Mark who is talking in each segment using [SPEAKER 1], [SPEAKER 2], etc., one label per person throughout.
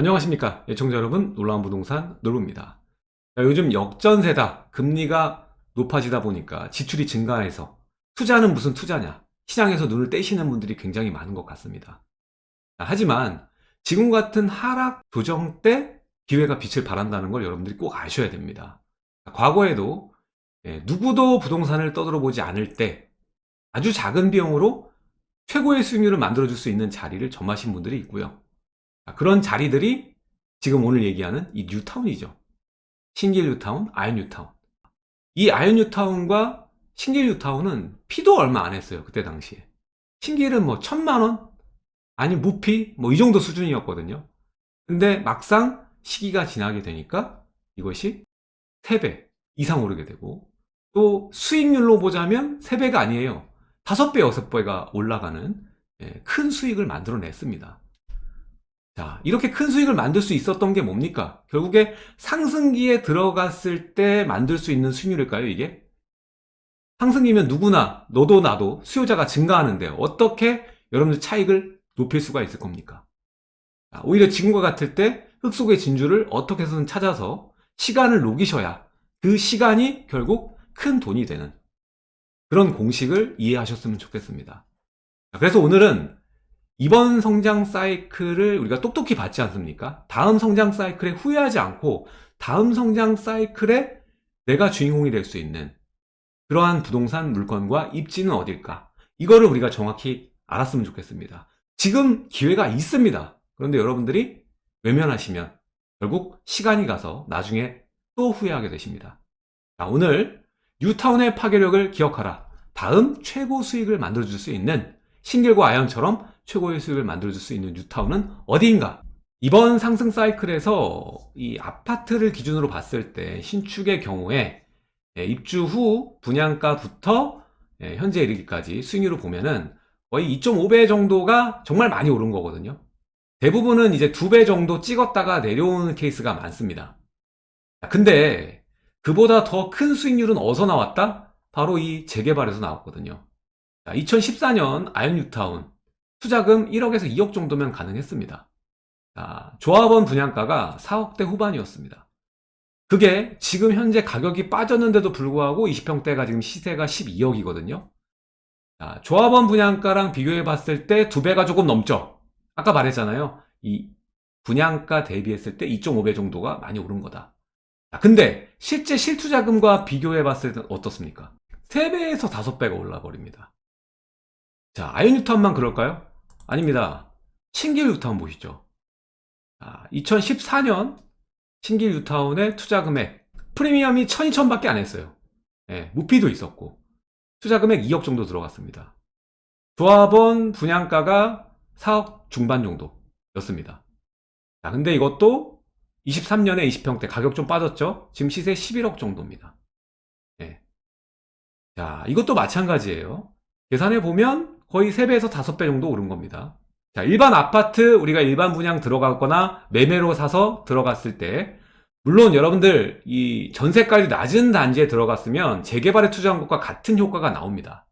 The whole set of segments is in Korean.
[SPEAKER 1] 안녕하십니까 예청자 여러분. 놀라운 부동산 노루입니다. 자, 요즘 역전세다 금리가 높아지다 보니까 지출이 증가해서 투자는 무슨 투자냐 시장에서 눈을 떼시는 분들이 굉장히 많은 것 같습니다. 자, 하지만 지금 같은 하락 조정 때 기회가 빛을 발한다는 걸 여러분들이 꼭 아셔야 됩니다. 자, 과거에도 예, 누구도 부동산을 떠들어 보지 않을 때 아주 작은 비용으로 최고의 수익률을 만들어 줄 수 있는 자리를 점하신 분들이 있고요 그런 자리들이 지금 오늘 얘기하는 이 뉴타운이죠. 신길 뉴타운, 아현 뉴타운. 이 아현 뉴타운과 신길 뉴타운은 피도 얼마 안 했어요. 그때 당시에. 신길은 뭐 천만원? 아니 무피? 뭐 이 정도 수준이었거든요. 근데 막상 시기가 지나게 되니까 이것이 3배 이상 오르게 되고 또 수익률로 보자면 3배가 아니에요. 5배, 6배가 올라가는 예, 큰 수익을 만들어냈습니다. 자, 이렇게 큰 수익을 만들 수 있었던 게 뭡니까? 결국에 상승기에 들어갔을 때 만들 수 있는 수익률일까요, 이게? 상승기면 누구나, 너도 나도 수요자가 증가하는데 어떻게 여러분들 차익을 높일 수가 있을 겁니까? 자, 오히려 지금과 같을 때 흙 속의 진주를 어떻게 해서든 찾아서 시간을 녹이셔야 그 시간이 결국 큰 돈이 되는 그런 공식을 이해하셨으면 좋겠습니다. 그래서 오늘은 이번 성장 사이클을 우리가 똑똑히 받지 않습니까? 다음 성장 사이클에 후회하지 않고 다음 성장 사이클에 내가 주인공이 될 수 있는 그러한 부동산 물건과 입지는 어딜까? 이거를 우리가 정확히 알았으면 좋겠습니다. 지금 기회가 있습니다. 그런데 여러분들이 외면하시면 결국 시간이 가서 나중에 또 후회하게 되십니다. 자, 오늘 뉴타운의 파괴력을 기억하라. 다음 최고 수익을 만들어줄 수 있는 신길과 아연처럼 최고의 수익을 만들어줄 수 있는 뉴타운은 어디인가? 이번 상승 사이클에서 이 아파트를 기준으로 봤을 때 신축의 경우에 예, 입주 후 분양가부터 예, 현재 이르기까지 수익률을 보면은 거의 2.5배 정도가 정말 많이 오른 거거든요. 대부분은 이제 2배 정도 찍었다가 내려오는 케이스가 많습니다. 근데 그보다 더 큰 수익률은 어디서 나왔다? 바로 이 재개발에서 나왔거든요. 2014년 아현 뉴타운 투자금 1억에서 2억 정도면 가능했습니다. 자, 조합원 분양가가 4억대 후반이었습니다. 그게 지금 현재 가격이 빠졌는데도 불구하고 20평대가 지금 시세가 12억이거든요. 자, 조합원 분양가랑 비교해 봤을 때 두 배가 조금 넘죠. 아까 말했잖아요. 이 분양가 대비했을 때 2.5배 정도가 많이 오른 거다. 자, 근데 실제 실투자금과 비교해 봤을 때 어떻습니까? 3배에서 5배가 올라 버립니다. 자, 아이언뉴턴만 그럴까요? 아닙니다. 신길 뉴타운 보시죠. 아, 2014년 신길 뉴타운의 투자 금액 프리미엄이 12,000밖에 안 했어요. 예, 무피도 있었고 투자 금액 2억 정도 들어갔습니다. 조합원 분양가가 4억 중반 정도였습니다. 자, 근데 이것도 23년에 20평대 가격 좀 빠졌죠? 지금 시세 11억 정도입니다. 예. 자, 이것도 마찬가지예요. 계산해 보면 거의 3배에서 5배 정도 오른 겁니다. 자, 일반 아파트 우리가 일반 분양 들어가거나 매매로 사서 들어갔을 때 물론 여러분들 이 전세가율이 낮은 단지에 들어갔으면 재개발에 투자한 것과 같은 효과가 나옵니다.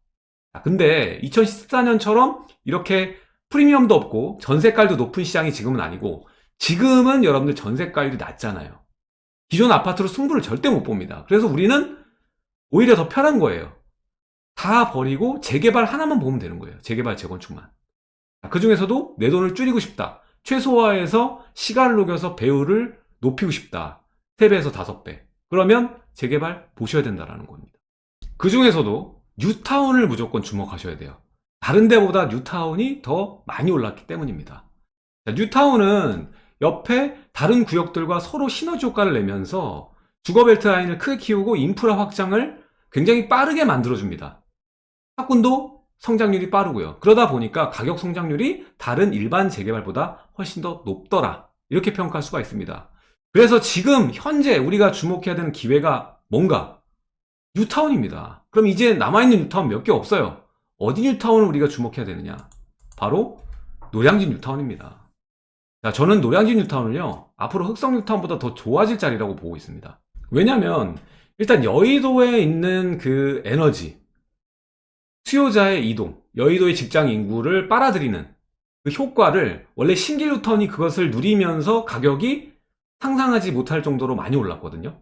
[SPEAKER 1] 자, 근데 2014년처럼 이렇게 프리미엄도 없고 전세가율도 높은 시장이 지금은 아니고 지금은 여러분들 전세가율이 낮잖아요. 기존 아파트로 승부를 절대 못 봅니다. 그래서 우리는 오히려 더 편한 거예요. 다 버리고 재개발 하나만 보면 되는 거예요. 재개발 재건축만. 그 중에서도 내 돈을 줄이고 싶다. 최소화해서 시간을 녹여서 배율을 높이고 싶다. 3배에서 5배. 그러면 재개발 보셔야 된다는 겁니다. 그 중에서도 뉴타운을 무조건 주목하셔야 돼요. 다른 데보다 뉴타운이 더 많이 올랐기 때문입니다. 뉴타운은 옆에 다른 구역들과 서로 시너지 효과를 내면서 주거벨트 라인을 크게 키우고 인프라 확장을 굉장히 빠르게 만들어줍니다. 학군도 성장률이 빠르고요. 그러다 보니까 가격 성장률이 다른 일반 재개발보다 훨씬 더 높더라. 이렇게 평가할 수가 있습니다. 그래서 지금 현재 우리가 주목해야 되는 기회가 뭔가? 뉴타운입니다. 그럼 이제 남아있는 뉴타운 몇 개 없어요. 어디 뉴타운을 우리가 주목해야 되느냐? 바로 노량진 뉴타운입니다. 자, 저는 노량진 뉴타운을요, 앞으로 흑성 뉴타운보다 더 좋아질 자리라고 보고 있습니다. 왜냐면, 일단 여의도에 있는 그 에너지, 수요자의 이동, 여의도의 직장 인구를 빨아들이는 그그 효과를 원래 뉴타운이 그것을 누리면서 가격이 상상하지 못할 정도로 많이 올랐거든요.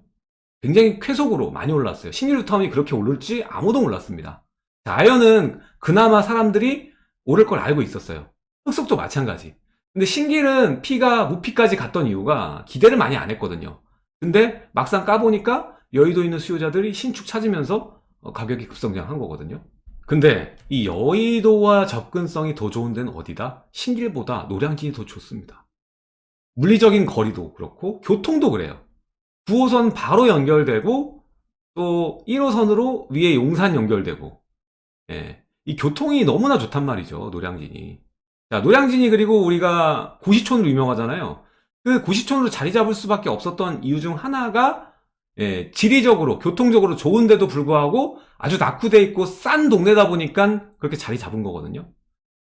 [SPEAKER 1] 굉장히 쾌속으로 많이 올랐어요. 뉴타운이 그렇게 오를지 아무도 몰랐습니다. 자, 아연은 그나마 사람들이 오를 걸 알고 있었어요. 흑석도 마찬가지. 근데 신길은 피가 무피까지 갔던 이유가 기대를 많이 안 했거든요. 근데 막상 까보니까 여의도에 있는 수요자들이 신축 찾으면서 어, 가격이 급성장한 거거든요. 근데 이 여의도와 접근성이 더 좋은 데는 어디다? 신길보다 노량진이 더 좋습니다. 물리적인 거리도 그렇고 교통도 그래요. 9호선 바로 연결되고 또 1호선으로 위에 용산 연결되고 예, 이 교통이 너무나 좋단 말이죠 노량진이 자 노량진이 그리고 우리가 고시촌으로 유명하잖아요 그 고시촌으로 자리 잡을 수밖에 없었던 이유 중 하나가 예, 지리적으로 교통적으로 좋은데도 불구하고 아주 낙후돼 있고 싼 동네다 보니까 그렇게 자리 잡은 거거든요.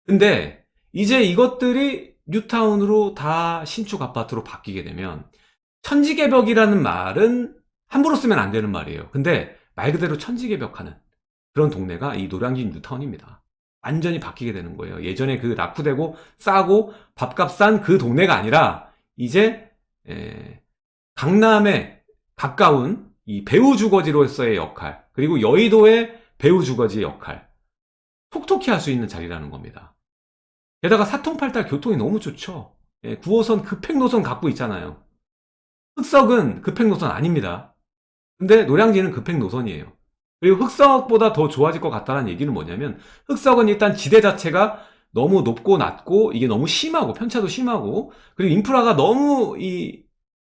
[SPEAKER 1] 근데 이제 이것들이 뉴타운으로 다 신축 아파트로 바뀌게 되면 천지개벽이라는 말은 함부로 쓰면 안 되는 말이에요. 근데 말 그대로 천지개벽하는 그런 동네가 이 노량진 뉴타운입니다. 완전히 바뀌게 되는 거예요. 예전에 그 낙후되고 싸고 밥값 싼 그 동네가 아니라 이제 에, 강남에 가까운 이 배우 주거지로서의 역할 그리고 여의도의 배우 주거지의 역할 톡톡히 할 수 있는 자리라는 겁니다. 게다가 사통팔달 교통이 너무 좋죠. 예, 9호선 급행노선 갖고 있잖아요. 흑석은 급행노선 아닙니다. 근데 노량진은 급행노선이에요. 그리고 흑석보다 더 좋아질 것 같다는 얘기는 뭐냐면 흑석은 일단 지대 자체가 너무 높고 낮고 이게 너무 심하고 편차도 심하고 그리고 인프라가 너무 이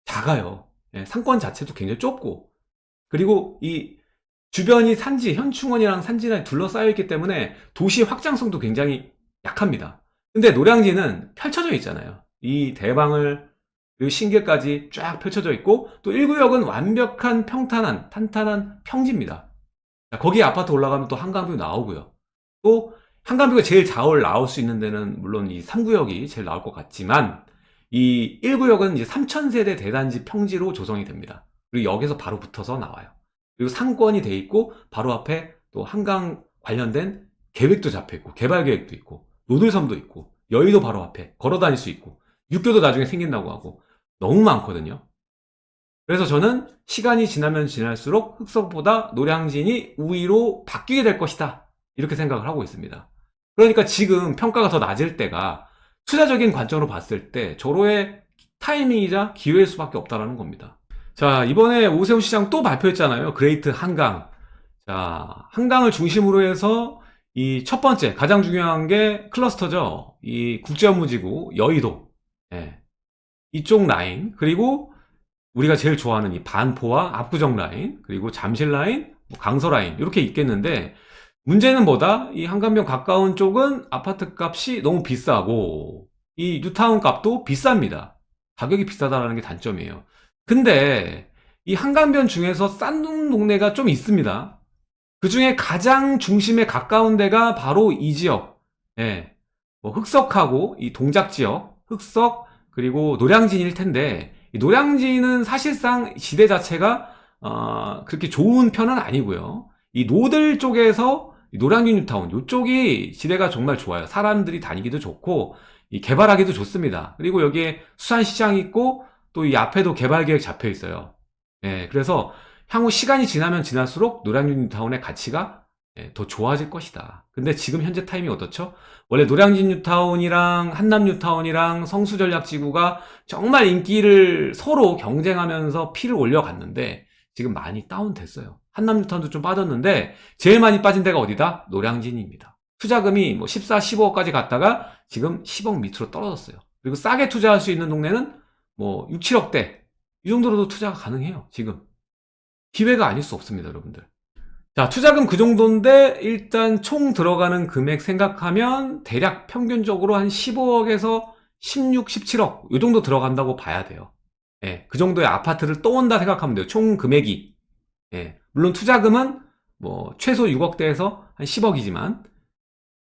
[SPEAKER 1] 작아요. 예, 상권 자체도 굉장히 좁고. 그리고 이 주변이 산지 현충원이랑 산지랑 둘러싸여 있기 때문에 도시 확장성도 굉장히 약합니다. 근데 노량진은 펼쳐져 있잖아요. 이 대방을 그리고 신길까지 쫙 펼쳐져 있고 또 1구역은 완벽한 평탄한 탄탄한 평지입니다. 거기 아파트 올라가면 또 한강뷰 나오고요. 또 한강뷰가 제일 잘 나올 수 있는 데는 물론 이 3구역이 제일 나올 것 같지만 이 1구역은 이제 3천세대 대단지 평지로 조성이 됩니다. 그리고 여기서 바로 붙어서 나와요. 그리고 상권이 돼 있고 바로 앞에 또 한강 관련된 계획도 잡혀 있고 개발 계획도 있고 노들섬도 있고 여의도 바로 앞에 걸어 다닐 수 있고 육교도 나중에 생긴다고 하고 너무 많거든요. 그래서 저는 시간이 지나면 지날수록 흑석보다 노량진이 우위로 바뀌게 될 것이다. 이렇게 생각을 하고 있습니다. 그러니까 지금 평가가 더 낮을 때가 투자적인 관점으로 봤을 때 절호의 타이밍이자 기회일 수밖에 없다는 겁니다. 자 이번에 오세훈 시장 또 발표했잖아요. 그레이트 한강. 자 한강을 중심으로 해서 이 첫 번째 가장 중요한 게 클러스터죠. 이 국제업무지구 여의도. 예. 이쪽 라인 그리고 우리가 제일 좋아하는 이 반포와 압구정 라인 그리고 잠실 라인 뭐 강서 라인 이렇게 있겠는데 문제는 뭐다? 이 한강변 가까운 쪽은 아파트 값이 너무 비싸고 이 뉴타운 값도 비쌉니다. 가격이 비싸다는 게 단점이에요. 근데 이 한강변 중에서 싼 동네가 좀 있습니다. 그 중에 가장 중심에 가까운 데가 바로 이 지역. 예. 뭐 흑석하고 이 동작 지역 흑석 그리고 노량진일 텐데 노량진은 사실상 시대 자체가 어, 그렇게 좋은 편은 아니고요. 이 노들 쪽에서 노량진 뉴타운 이쪽이 시대가 정말 좋아요. 사람들이 다니기도 좋고 개발하기도 좋습니다. 그리고 여기에 수산시장 있고 또 이 앞에도 개발계획 잡혀 있어요. 예, 그래서 향후 시간이 지나면 지날수록 노량진 뉴타운의 가치가 예, 더 좋아질 것이다. 근데 지금 현재 타이밍 어떻죠? 원래 노량진 뉴타운이랑 한남 뉴타운이랑 성수전략지구가 정말 인기를 서로 경쟁하면서 피를 올려갔는데 지금 많이 다운됐어요 한남 뉴타운도 좀 빠졌는데 제일 많이 빠진 데가 어디다? 노량진입니다. 투자금이 뭐 14, 15억까지 갔다가 지금 10억 밑으로 떨어졌어요. 그리고 싸게 투자할 수 있는 동네는 뭐 6, 7억대. 이 정도로도 투자가 가능해요 지금. 기회가 아닐 수 없습니다 여러분들. 자 투자금 그 정도인데 일단 총 들어가는 금액 생각하면 대략 평균적으로 한 15억에서 16, 17억 이 정도 들어간다고 봐야 돼요. 예, 그 정도의 아파트를 떠온다 생각하면 돼요 총 금액이. 예, 물론 투자금은 뭐 최소 6억대에서 한 10억이지만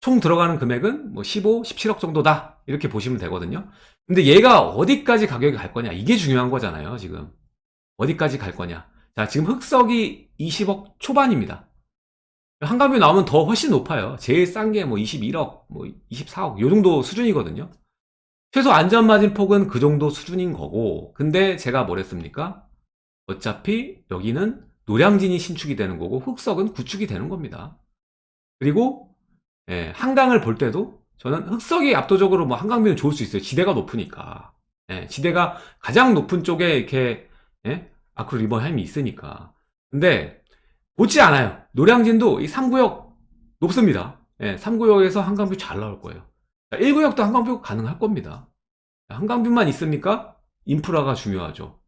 [SPEAKER 1] 총 들어가는 금액은 뭐 15, 17억 정도다. 이렇게 보시면 되거든요. 근데 얘가 어디까지 가격이 갈 거냐? 이게 중요한 거잖아요 지금. 어디까지 갈 거냐? 자 지금 흑석이 20억 초반입니다. 한강뷰 나오면 더 훨씬 높아요. 제일 싼 게 뭐 21억, 뭐 24억 요 정도 수준이거든요. 최소 안전마진 폭은 그 정도 수준인 거고. 근데 제가 뭐랬습니까? 어차피 여기는 노량진이 신축이 되는 거고 흑석은 구축이 되는 겁니다. 그리고 예, 한강을 볼 때도 저는 흑석이 압도적으로 뭐 한강뷰는 좋을 수 있어요. 지대가 높으니까. 예, 지대가 가장 높은 쪽에 이렇게 예? 아크릴 리버햄이 있으니까. 근데 못지 않아요. 노량진도 이 3구역 높습니다. 예, 3구역에서 한강뷰 잘 나올 거예요. 1구역도 한강뷰 가능할 겁니다. 한강뷰만 있으니까 인프라가 중요하죠.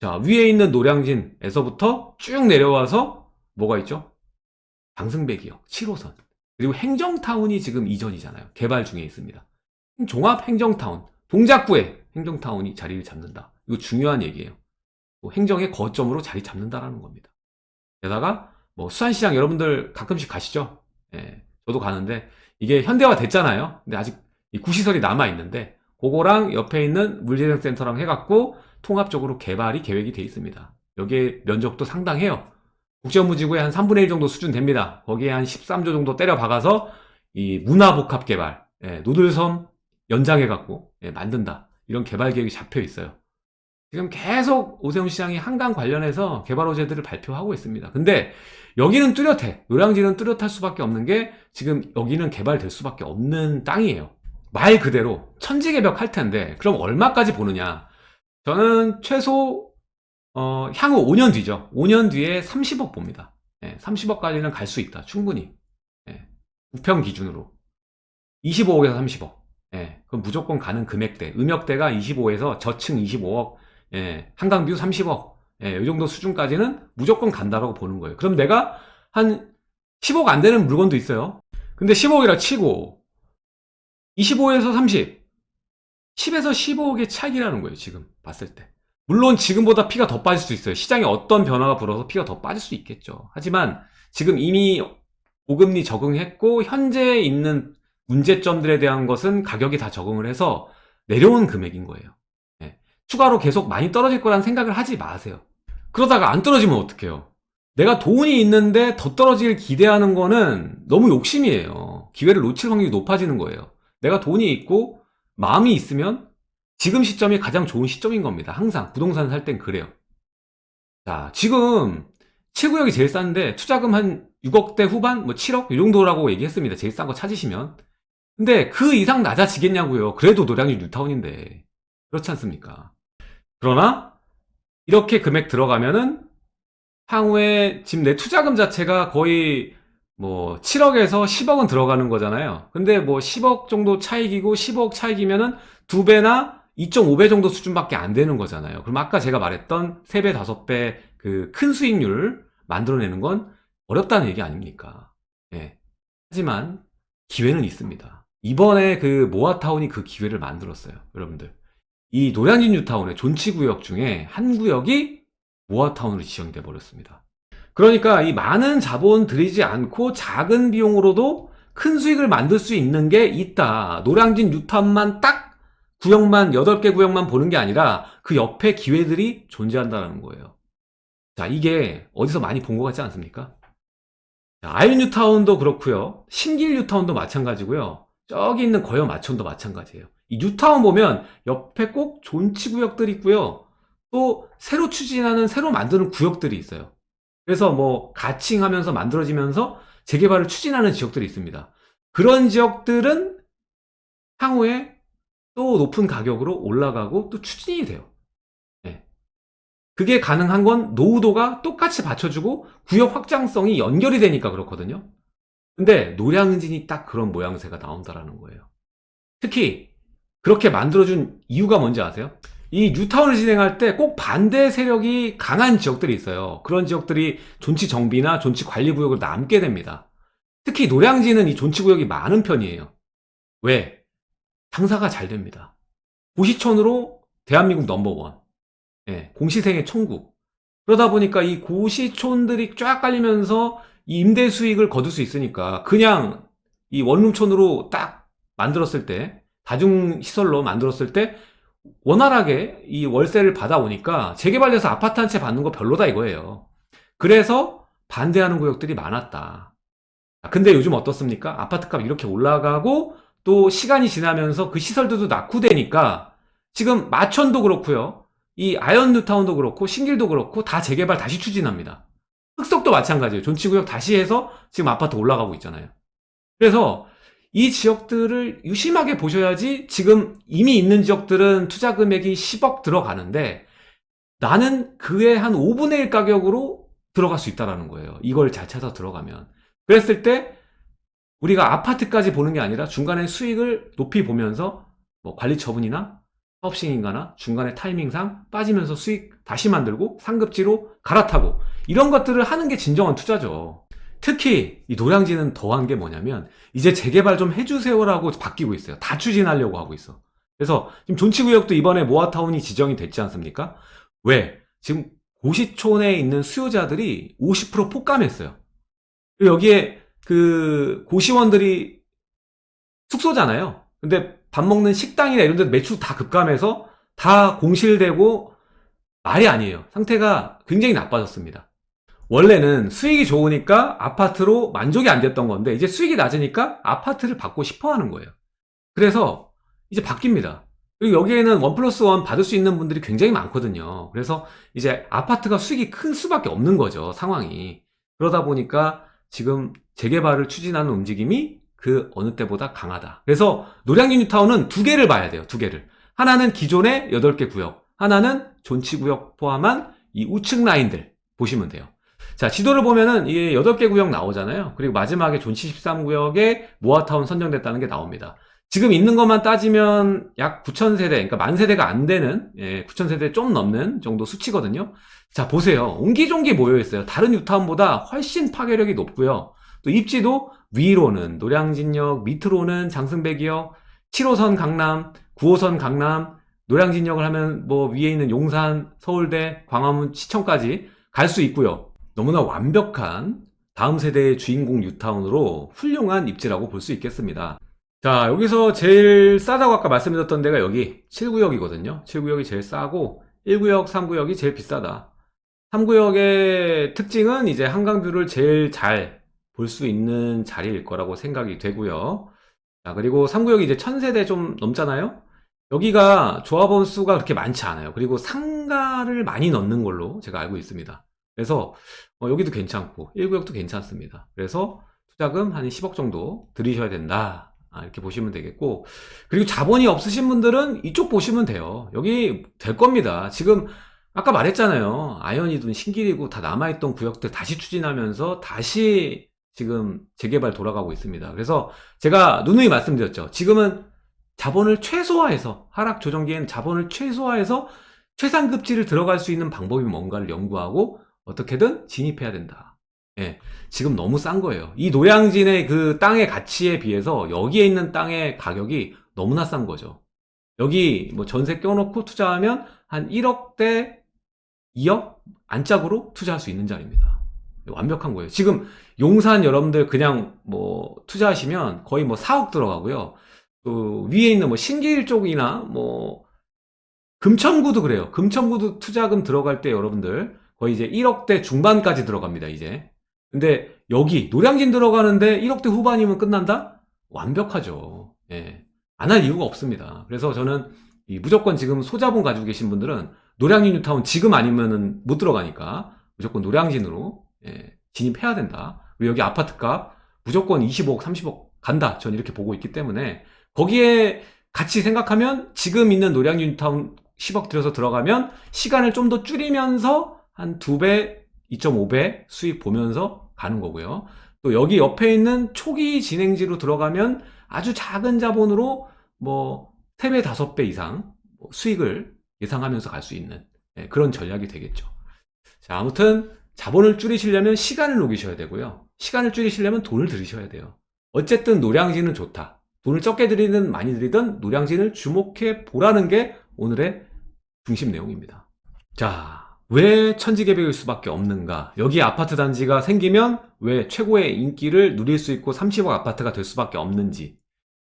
[SPEAKER 1] 자, 위에 있는 노량진에서부터 쭉 내려와서 뭐가 있죠? 방승배기역 7호선. 그리고 행정타운이 지금 이전이잖아요. 개발 중에 있습니다. 종합행정타운, 동작구에 행정타운이 자리를 잡는다. 이거 중요한 얘기예요. 뭐 행정의 거점으로 자리 잡는다라는 겁니다. 게다가 뭐 수산시장 여러분들 가끔씩 가시죠? 예, 저도 가는데 이게 현대화 됐잖아요. 근데 아직 이 구시설이 남아 있는데 그거랑 옆에 있는 물재생센터랑 해갖고 통합적으로 개발이 계획이 돼 있습니다. 여기에 면적도 상당해요. 국제무지구의 한 3분의 1 정도 수준 됩니다. 거기에 한 13조 정도 때려 박아서 이 문화복합 개발, 예, 노들섬 연장해 갖고 예, 만든다. 이런 개발 계획이 잡혀 있어요. 지금 계속 오세훈 시장이 한강 관련해서 개발 호재들을 발표하고 있습니다. 근데 여기는 뚜렷해. 노량진은 뚜렷할 수밖에 없는 게 지금 여기는 개발될 수밖에 없는 땅이에요. 말 그대로 천지개벽 할 텐데 그럼 얼마까지 보느냐? 저는 최소 어, 향후 5년 뒤죠. 5년 뒤에 30억 봅니다. 예, 30억까지는 갈 수 있다. 충분히. 예, 우평 기준으로. 25억에서 30억. 예, 그럼 무조건 가는 금액대. 음역대가 25에서 저층 25억, 예, 한강뷰 30억. 예, 이 정도 수준까지는 무조건 간다라고 보는 거예요. 그럼 내가 한 10억 안 되는 물건도 있어요. 근데 10억이라 치고 25에서 30, 10에서 15억의 차이라는 거예요. 지금 봤을 때. 물론 지금보다 피가 더 빠질 수 있어요. 시장에 어떤 변화가 불어서 피가 더 빠질 수 있겠죠. 하지만 지금 이미 고금리 적응했고 현재 있는 문제점들에 대한 것은 가격이 다 적응을 해서 내려온 금액인 거예요. 네. 추가로 계속 많이 떨어질 거라는 생각을 하지 마세요. 그러다가 안 떨어지면 어떡해요? 내가 돈이 있는데 더 떨어질 기대하는 거는 너무 욕심이에요. 기회를 놓칠 확률이 높아지는 거예요. 내가 돈이 있고 마음이 있으면 지금 시점이 가장 좋은 시점인 겁니다. 항상 부동산 살 땐 그래요. 자, 지금 7구역이 제일 싼데 투자금 한 6억대 후반, 뭐 7억 이 정도라고 얘기했습니다. 제일 싼 거 찾으시면. 근데 그 이상 낮아지겠냐고요. 그래도 노량진 뉴타운인데. 그렇지 않습니까? 그러나 이렇게 금액 들어가면은 향후에 지금 내 투자금 자체가 거의 뭐 7억에서 10억은 들어가는 거잖아요. 근데 뭐 10억 정도 차익이고 10억 차익이면은 두 배나 2.5배 정도 수준밖에 안 되는 거잖아요. 그럼 아까 제가 말했던 3배, 5배 그 큰 수익률을 만들어내는 건 어렵다는 얘기 아닙니까? 예. 하지만 기회는 있습니다. 이번에 그 모아타운이 그 기회를 만들었어요. 여러분들. 이 노량진 뉴타운의 존치구역 중에 한 구역이 모아타운으로 지정돼 버렸습니다. 그러니까 이 많은 자본 들이지 않고 작은 비용으로도 큰 수익을 만들 수 있는 게 있다. 노량진 뉴타운만 딱 구역만 8개 구역만 보는 게 아니라 그 옆에 기회들이 존재한다는 거예요. 자, 이게 어디서 많이 본 것 같지 않습니까? 아현 뉴타운도 그렇고요. 신길 뉴타운도 마찬가지고요. 저기 있는 거여 마천도 마찬가지예요. 이 뉴타운 보면 옆에 꼭 존치 구역들이 있고요. 또 새로 추진하는 새로 만드는 구역들이 있어요. 그래서 뭐 가칭하면서 만들어지면서 재개발을 추진하는 지역들이 있습니다. 그런 지역들은 향후에 또 높은 가격으로 올라가고 또 추진이 돼요. 네. 그게 가능한 건 노후도가 똑같이 받쳐주고 구역 확장성이 연결이 되니까 그렇거든요. 근데 노량진이 딱 그런 모양새가 나온다라는 거예요. 특히 그렇게 만들어준 이유가 뭔지 아세요? 이 뉴타운을 진행할 때 꼭 반대 세력이 강한 지역들이 있어요. 그런 지역들이 존치 정비나 존치 관리 구역을 남게 됩니다. 특히 노량진은 이 존치 구역이 많은 편이에요. 왜? 장사가 잘 됩니다. 고시촌으로 대한민국 넘버원. 예, 공시생의 천국. 그러다 보니까 이 고시촌들이 쫙 깔리면서 이 임대 수익을 거둘 수 있으니까 그냥 이 원룸촌으로 딱 만들었을 때 다중시설로 만들었을 때 원활하게 이 월세를 받아오니까 재개발돼서 아파트 한 채 받는 거 별로다 이거예요. 그래서 반대하는 구역들이 많았다. 아, 근데 요즘 어떻습니까? 아파트값 이렇게 올라가고 또 시간이 지나면서 그 시설들도 낙후되니까 지금 마천도 그렇고요. 이 아현 뉴타운도 그렇고 신길도 그렇고 다 재개발 다시 추진합니다. 흑석도 마찬가지예요. 존치구역 다시 해서 지금 아파트 올라가고 있잖아요. 그래서 이 지역들을 유심하게 보셔야지 지금 이미 있는 지역들은 투자 금액이 10억 들어가는데 나는 그의 한 5분의 1 가격으로 들어갈 수 있다는 거예요. 이걸 잘 찾아 들어가면. 그랬을 때 우리가 아파트까지 보는 게 아니라 중간에 수익을 높이 보면서 뭐 관리 처분이나 사업시행인가나 중간에 타이밍상 빠지면서 수익 다시 만들고 상급지로 갈아타고 이런 것들을 하는 게 진정한 투자죠. 특히 이 노량진은 더한 게 뭐냐면 이제 재개발 좀 해주세요라고 바뀌고 있어요. 다 추진하려고 하고 있어. 그래서 지금 존치구역도 이번에 모아타운이 지정이 됐지 않습니까? 왜? 지금 고시촌에 있는 수요자들이 50% 폭감했어요. 여기에 그 고시원들이 숙소잖아요. 근데 밥 먹는 식당이나 이런 데 매출 다 급감해서 다 공실되고 말이 아니에요. 상태가 굉장히 나빠졌습니다. 원래는 수익이 좋으니까 아파트로 만족이 안 됐던 건데 이제 수익이 낮으니까 아파트를 받고 싶어 하는 거예요. 그래서 이제 바뀝니다. 그리고 여기에는 one plus one 받을 수 있는 분들이 굉장히 많거든요. 그래서 이제 아파트가 수익이 클 수밖에 없는 거죠. 상황이. 그러다 보니까 지금 재개발을 추진하는 움직임이 그 어느 때보다 강하다. 그래서 노량진 뉴타운은 두 개를 봐야 돼요. 두 개를. 하나는 기존의 8개 구역, 하나는 존치 구역 포함한 이 우측 라인들 보시면 돼요. 자, 지도를 보면은 이게 8개 구역 나오잖아요. 그리고 마지막에 존치 13구역에 모아타운 선정됐다는 게 나옵니다. 지금 있는 것만 따지면 약 9,000세대, 그러니까 만 세대가 안 되는, 예, 9,000세대 좀 넘는 정도 수치거든요. 자, 보세요. 옹기종기 모여있어요. 다른 뉴타운보다 훨씬 파괴력이 높고요. 또 입지도 위로는 노량진역, 밑으로는 장승배기역, 7호선 강남, 9호선 강남, 노량진역을 하면 뭐 위에 있는 용산, 서울대, 광화문, 시청까지 갈 수 있고요. 너무나 완벽한 다음 세대의 주인공 뉴타운으로 훌륭한 입지라고 볼 수 있겠습니다. 자, 여기서 제일 싸다고 아까 말씀드렸던 데가 여기 7구역이거든요. 7구역이 제일 싸고 1구역, 3구역이 제일 비싸다. 3구역의 특징은 이제 한강뷰를 제일 잘 볼 수 있는 자리일 거라고 생각이 되고요. 자, 그리고 3구역이 이제 1000세대 좀 넘잖아요. 여기가 조합원 수가 그렇게 많지 않아요. 그리고 상가를 많이 넣는 걸로 제가 알고 있습니다. 그래서 어, 여기도 괜찮고 1구역도 괜찮습니다. 그래서 투자금 한 10억 정도 들이셔야 된다. 아, 이렇게 보시면 되겠고 그리고 자본이 없으신 분들은 이쪽 보시면 돼요. 여기 될 겁니다. 지금 아까 말했잖아요. 아연이든 신길이고 다 남아있던 구역들 다시 추진하면서 다시 지금 재개발 돌아가고 있습니다. 그래서 제가 누누이 말씀드렸죠. 지금은 자본을 최소화해서 하락 조정기에는 자본을 최소화해서 최상급지를 들어갈 수 있는 방법이 뭔가를 연구하고 어떻게든 진입해야 된다. 예, 지금 너무 싼 거예요. 이 노량진의 그 땅의 가치에 비해서 여기에 있는 땅의 가격이 너무나 싼 거죠. 여기 뭐 전세 껴놓고 투자하면 한 1억대 2억 안짝으로 투자할 수 있는 자리입니다. 완벽한 거예요. 지금 용산 여러분들 그냥 뭐 투자하시면 거의 뭐 4억 들어가고요. 그 위에 있는 뭐 신길 쪽이나 뭐 금천구도 그래요. 금천구도 투자금 들어갈 때 여러분들 거의 이제 1억대 중반까지 들어갑니다. 이제. 근데 여기 노량진 들어가는데 1억대 후반이면 끝난다? 완벽하죠. 예. 안 할 이유가 없습니다. 그래서 저는 이 무조건 지금 소자본 가지고 계신 분들은 노량진 뉴타운 지금 아니면은 못 들어가니까 무조건 노량진으로 예, 진입해야 된다. 그리고 여기 아파트값 무조건 25억, 30억 간다. 전 이렇게 보고 있기 때문에 거기에 같이 생각하면 지금 있는 노량진 뉴타운 10억 들여서 들어가면 시간을 좀 더 줄이면서 한 2배, 2.5배 수익 보면서 가는 거고요. 또 여기 옆에 있는 초기 진행지로 들어가면 아주 작은 자본으로 뭐 3배, 5배 이상 뭐 수익을 예상하면서 갈 수 있는 예, 그런 전략이 되겠죠. 자, 아무튼 자본을 줄이시려면 시간을 녹이셔야 되고요. 시간을 줄이시려면 돈을 들이셔야 돼요. 어쨌든 노량진은 좋다. 돈을 적게 들이든 많이 들이든 노량진을 주목해 보라는 게 오늘의 중심 내용입니다. 자, 왜 천지개벽일 수밖에 없는가? 여기 아파트 단지가 생기면 왜 최고의 인기를 누릴 수 있고 30억 아파트가 될 수밖에 없는지.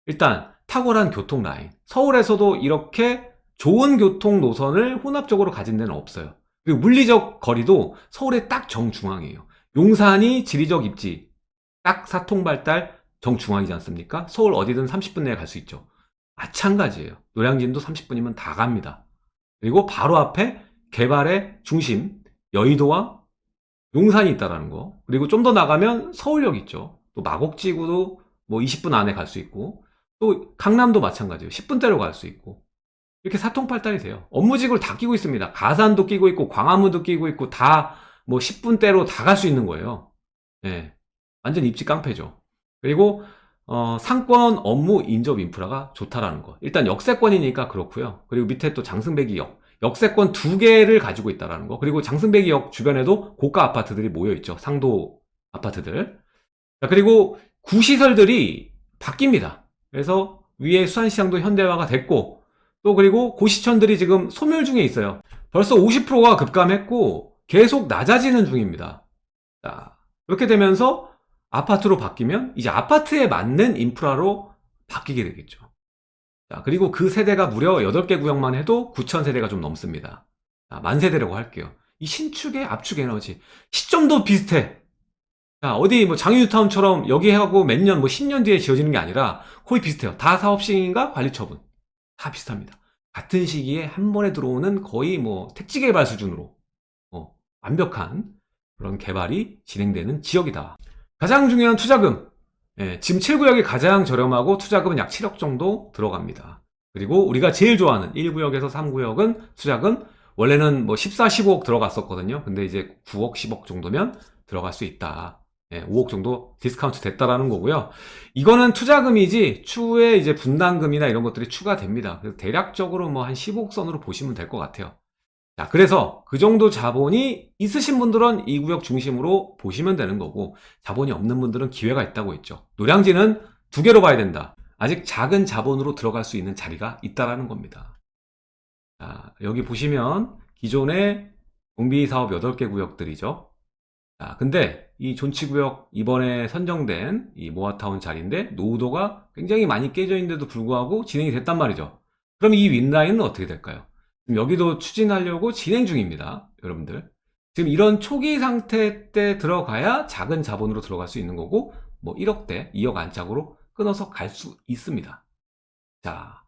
[SPEAKER 1] 일단 탁월한 교통 라인. 서울에서도 이렇게 좋은 교통 노선을 혼합적으로 가진 데는 없어요. 그리고 물리적 거리도 서울의 딱 정중앙이에요. 용산이 지리적 입지, 딱 사통발달 정중앙이지 않습니까? 서울 어디든 30분 내에 갈 수 있죠. 마찬가지예요. 노량진도 30분이면 다 갑니다. 그리고 바로 앞에 개발의 중심 여의도와 용산이 있다라는 거. 그리고 좀 더 나가면 서울역 있죠. 또 마곡지구도 뭐 20분 안에 갈 수 있고 또 강남도 마찬가지예요. 10분대로 갈 수 있고 이렇게 사통팔달이 돼요. 업무직을 다 끼고 있습니다. 가산도 끼고 있고 광화문도 끼고 있고 다 뭐 10분대로 다 갈 수 있는 거예요. 예. 완전 입지 깡패죠. 그리고 어, 상권 업무 인접 인프라가 좋다라는 거. 일단 역세권이니까 그렇고요. 그리고 밑에 또 장승배기 역. 역세권 두 개를 가지고 있다라는 거. 그리고 장승배기역 주변에도 고가 아파트들이 모여 있죠. 상도 아파트들. 자, 그리고 구시설들이 바뀝니다. 그래서 위에 수산시장도 현대화가 됐고 또 그리고 고시촌들이 지금 소멸 중에 있어요. 벌써 50%가 급감했고 계속 낮아지는 중입니다. 자, 그렇게 되면서 아파트로 바뀌면 이제 아파트에 맞는 인프라로 바뀌게 되겠죠. 자, 그리고 그 세대가 무려 8개 구역만 해도 9천 세대가 좀 넘습니다. 자, 만 세대라고 할게요. 이 신축의 압축 에너지 시점도 비슷해. 자, 어디 뭐 장유타운처럼 여기 하고 몇 년, 뭐 10년 뒤에 지어지는 게 아니라 거의 비슷해요. 다 사업 시행인가 관리 처분. 다 비슷합니다. 같은 시기에 한 번에 들어오는 거의 뭐 택지 개발 수준으로 어, 완벽한 그런 개발이 진행되는 지역이다. 가장 중요한 투자금. 예, 지금 7구역이 가장 저렴하고 투자금은 약 7억 정도 들어갑니다. 그리고 우리가 제일 좋아하는 1구역에서 3구역은 투자금 원래는 뭐 14, 15억 들어갔었거든요. 근데 이제 9억, 10억 정도면 들어갈 수 있다. 예, 5억 정도 디스카운트 됐다라는 거고요. 이거는 투자금이지 추후에 이제 분담금이나 이런 것들이 추가됩니다. 그래서 대략적으로 뭐 한 15억 선으로 보시면 될 것 같아요. 자, 그래서 그 정도 자본이 있으신 분들은 이 구역 중심으로 보시면 되는 거고 자본이 없는 분들은 기회가 있다고 했죠. 노량진은 두 개로 봐야 된다. 아직 작은 자본으로 들어갈 수 있는 자리가 있다라는 겁니다. 자, 여기 보시면 기존의 공비사업 8개 구역들이죠. 자, 근데 이 존치구역 이번에 선정된 이 모아타운 자리인데 노후도가 굉장히 많이 깨져 있는데도 불구하고 진행이 됐단 말이죠. 그럼 이 윈라인은 어떻게 될까요? 여기도 추진하려고 진행 중입니다. 여러분들. 지금 이런 초기 상태 때 들어가야 작은 자본으로 들어갈 수 있는 거고 뭐 1억대, 2억 안짝으로 끊어서 갈 수 있습니다. 자,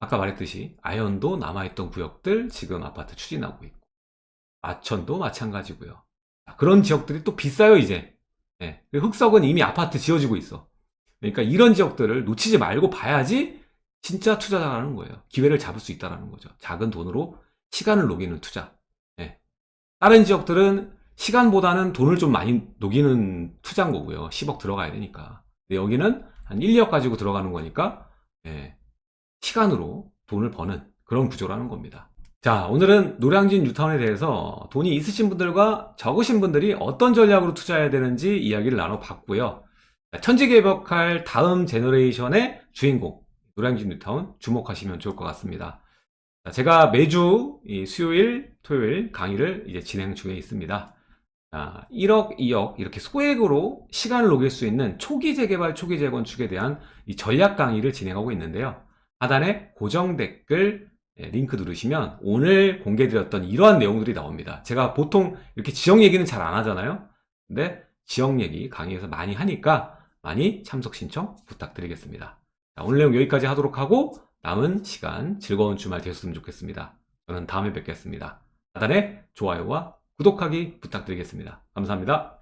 [SPEAKER 1] 아까 말했듯이 아현도 남아있던 구역들 지금 아파트 추진하고 있고 아천도 마찬가지고요. 자, 그런 지역들이 또 비싸요 이제. 네. 흑석은 이미 아파트 지어지고 있어. 그러니까 이런 지역들을 놓치지 말고 봐야지 진짜 투자자라는 거예요. 기회를 잡을 수 있다는 거죠. 작은 돈으로 시간을 녹이는 투자. 네. 다른 지역들은 시간보다는 돈을 좀 많이 녹이는 투자인 거고요. 10억 들어가야 되니까. 근데 여기는 한 1, 2억 가지고 들어가는 거니까 네. 시간으로 돈을 버는 그런 구조라는 겁니다. 자 오늘은 노량진 뉴타운에 대해서 돈이 있으신 분들과 적으신 분들이 어떤 전략으로 투자해야 되는지 이야기를 나눠봤고요. 천지개벽할 다음 generation의 주인공 노량진 뉴타운 주목하시면 좋을 것 같습니다. 제가 매주 수요일, 토요일 강의를 이제 진행 중에 있습니다. 1억, 2억 이렇게 소액으로 시간을 녹일 수 있는 초기 재개발, 초기 재건축에 대한 전략 강의를 진행하고 있는데요. 하단에 고정 댓글 예, 링크 누르시면 오늘 공개드렸던 이러한 내용들이 나옵니다. 제가 보통 이렇게 지역 얘기는 잘 안 하잖아요. 근데 지역 얘기 강의에서 많이 하니까 많이 참석 신청 부탁드리겠습니다. 자, 오늘 내용 여기까지 하도록 하고 남은 시간 즐거운 주말 되셨으면 좋겠습니다. 저는 다음에 뵙겠습니다. 하단에 좋아요와 구독하기 부탁드리겠습니다. 감사합니다.